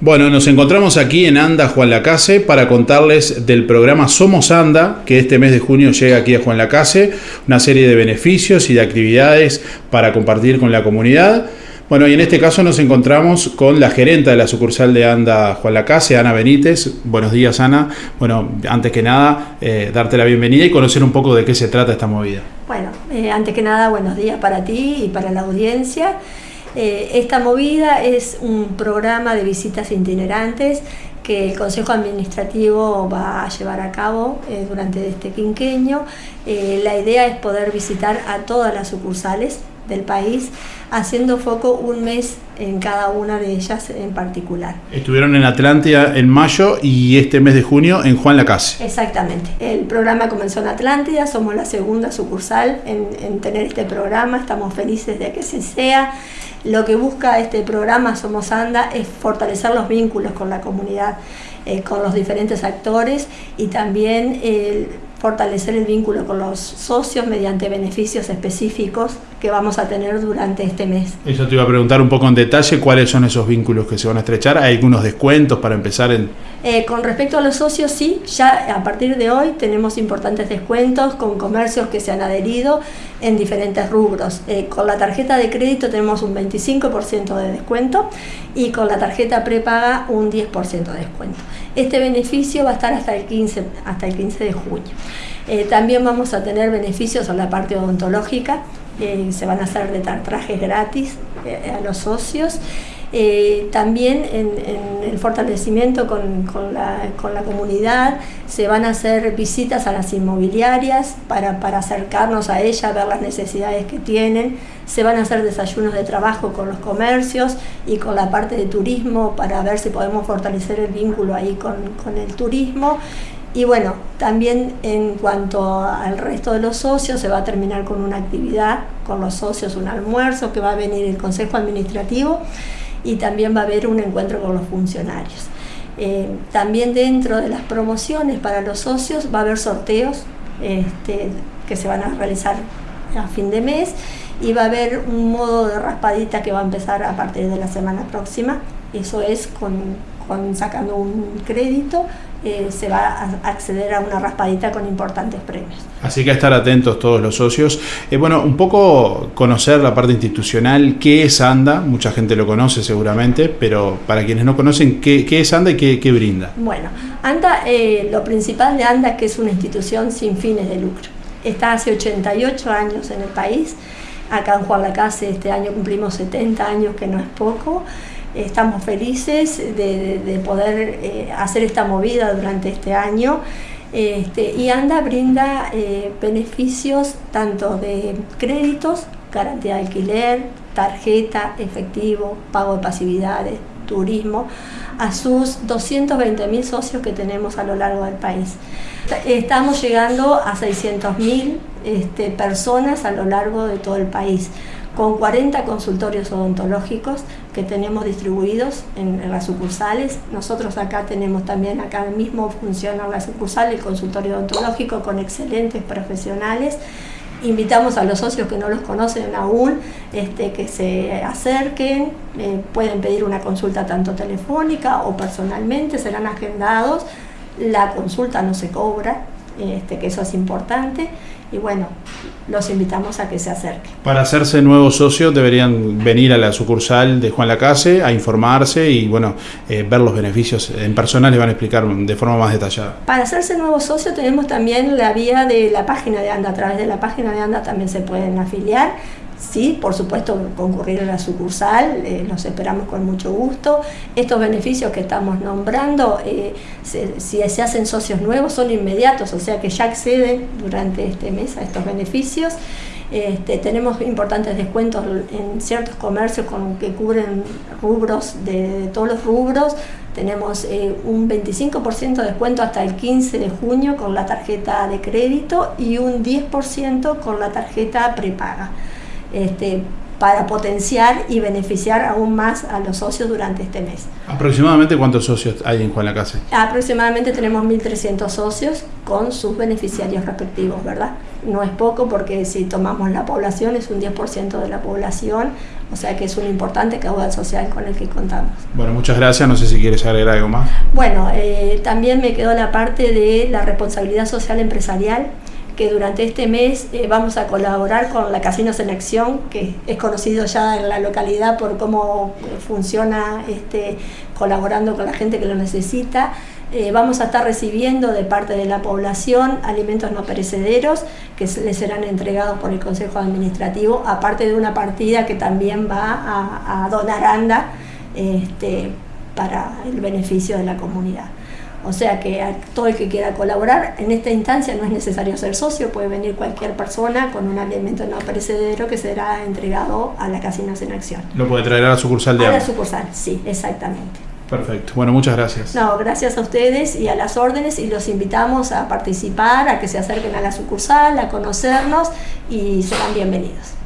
Bueno, nos encontramos aquí en Anda Juan Lacase para contarles del programa Somos Anda, que este mes de junio llega aquí a Juan Lacase, una serie de beneficios y de actividades para compartir con la comunidad. Bueno, y en este caso nos encontramos con la gerenta de la sucursal de Anda Juan Lacase, Ana Benítez. Buenos días, Ana. Bueno, antes que nada, eh, darte la bienvenida y conocer un poco de qué se trata esta movida. Bueno, eh, antes que nada, buenos días para ti y para la audiencia. Eh, esta movida es un programa de visitas itinerantes que el Consejo Administrativo va a llevar a cabo eh, durante este quinqueño. Eh, la idea es poder visitar a todas las sucursales del país, haciendo foco un mes en cada una de ellas en particular. Estuvieron en Atlántida en mayo y este mes de junio en Juan Lacase. Exactamente. El programa comenzó en Atlántida, somos la segunda sucursal en, en tener este programa, estamos felices de que se sea. Lo que busca este programa Somos Anda es fortalecer los vínculos con la comunidad, eh, con los diferentes actores y también eh, fortalecer el vínculo con los socios mediante beneficios específicos que vamos a tener durante este mes. Eso te iba a preguntar un poco en detalle cuáles son esos vínculos que se van a estrechar. ¿Hay algunos descuentos para empezar en...? Eh, con respecto a los socios, sí, ya a partir de hoy tenemos importantes descuentos con comercios que se han adherido en diferentes rubros. Eh, con la tarjeta de crédito tenemos un 25% de descuento y con la tarjeta prepaga un 10% de descuento. Este beneficio va a estar hasta el 15, hasta el 15 de junio. Eh, también vamos a tener beneficios en la parte odontológica, eh, se van a hacer de trajes gratis eh, a los socios. también en, el fortalecimiento con, la, comunidad se van a hacer visitas a las inmobiliarias para, acercarnos a ellas, ver las necesidades que tienen. Se van a hacer desayunos de trabajo con los comercios y con la parte de turismo para ver si podemos fortalecer el vínculo ahí con el turismo. Y bueno, también en cuanto al resto de los socios, se va a terminar con una actividad con los socios, un almuerzo que va a venir el Consejo Administrativo y también va a haber un encuentro con los funcionarios. Eh, también dentro de las promociones para los socios va a haber sorteos este, que se van a realizar a fin de mes y va a haber un modo de raspadita que va a empezar a partir de la semana próxima. Eso es con, con sacando un crédito eh, se va a acceder a una raspadita con importantes premios. Así que a estar atentos todos los socios. Eh, bueno, un poco conocer la parte institucional, qué es ANDA, mucha gente lo conoce seguramente, pero para quienes no conocen, ¿qué, es ANDA y qué, brinda? Bueno, ANDA, eh, lo principal de ANDA es que es una institución sin fines de lucro. Está hace 88 años en el país, acá en Juan Lacase este año cumplimos 70 años, que no es poco estamos felices de, poder eh, hacer esta movida durante este año. Este, y ANDA brinda eh, beneficios tanto de créditos, garantía de alquiler, tarjeta, efectivo, pago de pasividades, turismo, a sus 220 mil socios que tenemos a lo largo del país. Estamos llegando a 600 mil este, personas a lo largo de todo el país con 40 consultorios odontológicos que tenemos distribuidos en, las sucursales. Nosotros acá tenemos también, acá mismo funciona la sucursal, el consultorio odontológico con excelentes profesionales. Invitamos a los socios que no los conocen aún este, que se acerquen, eh, pueden pedir una consulta tanto telefónica o personalmente, serán agendados. La consulta no se cobra, este, que eso es importante y bueno, los invitamos a que se acerquen. Para hacerse nuevos socios deberían venir a la sucursal de Juan Lacase a informarse y bueno, eh, ver los beneficios en persona, les van a explicar de forma más detallada. Para hacerse nuevo socio tenemos también la vía de la página de ANDA, a través de la página de ANDA también se pueden afiliar Sí, por supuesto, concurrir a la sucursal, eh, los esperamos con mucho gusto. Estos beneficios que estamos nombrando, eh, si se hacen socios nuevos, son inmediatos, o sea que ya acceden durante este mes a estos beneficios. Este, tenemos importantes descuentos en ciertos comercios con, que cubren rubros de, todos los rubros. Tenemos eh, un 25% de descuento hasta el 15 de junio con la tarjeta de crédito y un 10% con la tarjeta prepaga este, para potenciar y beneficiar aún más a los socios durante este mes. ¿Aproximadamente cuántos socios hay en Juan la Casa? Aproximadamente tenemos 1.300 socios con sus beneficiarios respectivos, ¿verdad? no es poco porque si tomamos la población es un 10% de la población, o sea que es un importante caudal social con el que contamos. Bueno, muchas gracias, no sé si quieres agregar algo más. Bueno, eh, también me quedó la parte de la responsabilidad social empresarial que durante este mes eh, vamos a colaborar con la Casinos en Acción, que es conocido ya en la localidad por cómo funciona este, colaborando con la gente que lo necesita. Eh, vamos a estar recibiendo de parte de la población alimentos no perecederos que les serán entregados por el Consejo Administrativo, aparte de una partida que también va a, donar ANDA este, para el beneficio de la comunidad. O sea que a todo el que quiera colaborar, en esta instancia no es necesario ser socio, puede venir cualquier persona con un alimento no perecedero que será entregado a la Casinos en Acción. Lo puede traer a la sucursal de A la sucursal, sí, exactamente. Perfecto. Bueno, muchas gracias. No, gracias a ustedes y a las órdenes y los invitamos a participar, a que se acerquen a la sucursal, a conocernos y serán bienvenidos.